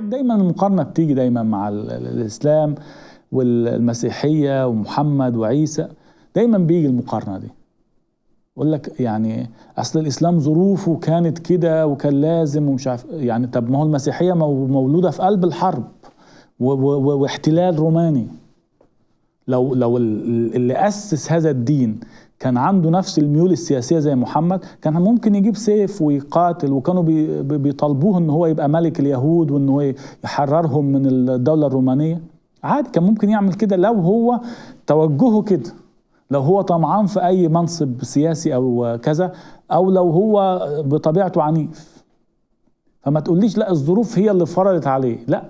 دايما المقارنة بتيجي دايما مع الإسلام والمسيحية ومحمد وعيسى. دايما بيجي المقارنة دي. يقول لك يعني أصل الإسلام ظروفه كانت كده وكان لازم ومش عارف يعني طب ما هو المسيحية مولودة في قلب الحرب واحتلال روماني. لو لو اللي أسس هذا الدين كان عنده نفس الميول السياسية زي محمد كان ممكن يجيب سيف ويقاتل وكانوا بيطالبوه إن هو يبقى ملك اليهود وإن هو يحررهم من الدولة الرومانية. عادي كان ممكن يعمل كده لو هو توجهه كده. لو هو طمعان في أي منصب سياسي أو كذا أو لو هو بطبيعته عنيف. فما تقوليش لا الظروف هي اللي فرضت عليه. لا.